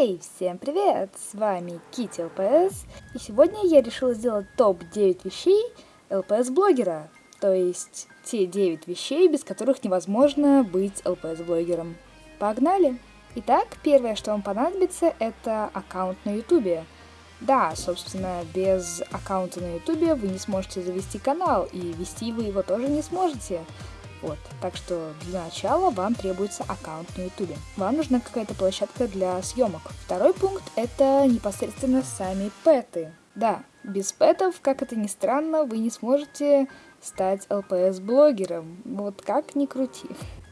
Всем привет! С вами Кити ЛПС, и сегодня я решила сделать топ-9 вещей ЛПС-блогера, то есть те 9 вещей, без которых невозможно быть ЛПС-блогером. Погнали! Итак, первое, что вам понадобится, это аккаунт на ютубе. Да, собственно, без аккаунта на ютубе вы не сможете завести канал, и вести вы его тоже не сможете. Вот, так что для начала вам требуется аккаунт на ютубе. Вам нужна какая-то площадка для съемок. Второй пункт это непосредственно сами пэты. Да, без пэтов, как это ни странно, вы не сможете стать ЛПС-блогером. Вот как ни крути.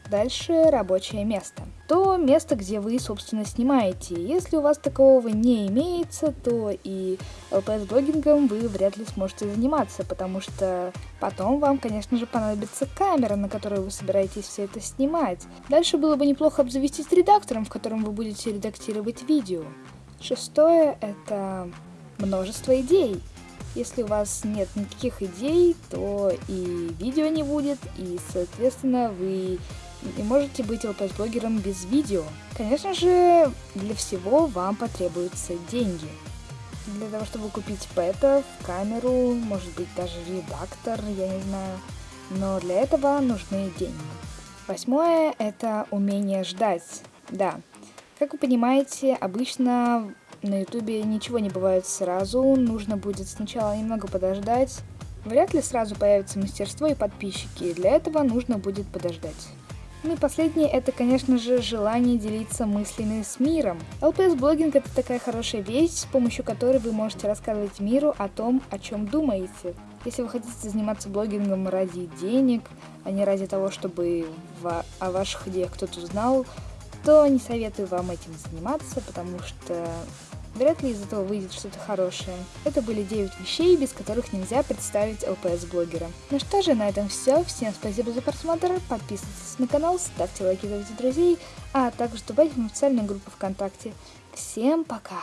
Дальше рабочее место. То место, где вы, собственно, снимаете. Если у вас такого не имеется, то и LPS-блогингом вы вряд ли сможете заниматься, потому что потом вам, конечно же, понадобится камера, на которой вы собираетесь все это снимать. Дальше было бы неплохо обзавестись редактором, в котором вы будете редактировать видео. Шестое — это множество идей. Если у вас нет никаких идей, то и видео не будет, и, соответственно, вы не можете быть LPS-блогером без видео. Конечно же, для всего вам потребуются деньги. Для того, чтобы купить пэтов, камеру, может быть даже редактор, я не знаю. Но для этого нужны деньги. Восьмое – это умение ждать. Да, как вы понимаете, обычно на ютубе ничего не бывает сразу, нужно будет сначала немного подождать. Вряд ли сразу появится мастерство и подписчики, для этого нужно будет подождать. Ну и последнее, это, конечно же, желание делиться мыслями с миром. LPS-блогинг это такая хорошая вещь, с помощью которой вы можете рассказывать миру о том, о чем думаете. Если вы хотите заниматься блогингом ради денег, а не ради того, чтобы о ваших идеях кто-то узнал, то не советую вам этим заниматься, потому что Вряд ли из этого выйдет что-то хорошее. Это были 9 вещей, без которых нельзя представить ЛПС-блогера. Ну что же, на этом все. Всем спасибо за просмотр, подписывайтесь на канал, ставьте лайки, зовите друзей, а также вступайте в официальную группу ВКонтакте. Всем пока!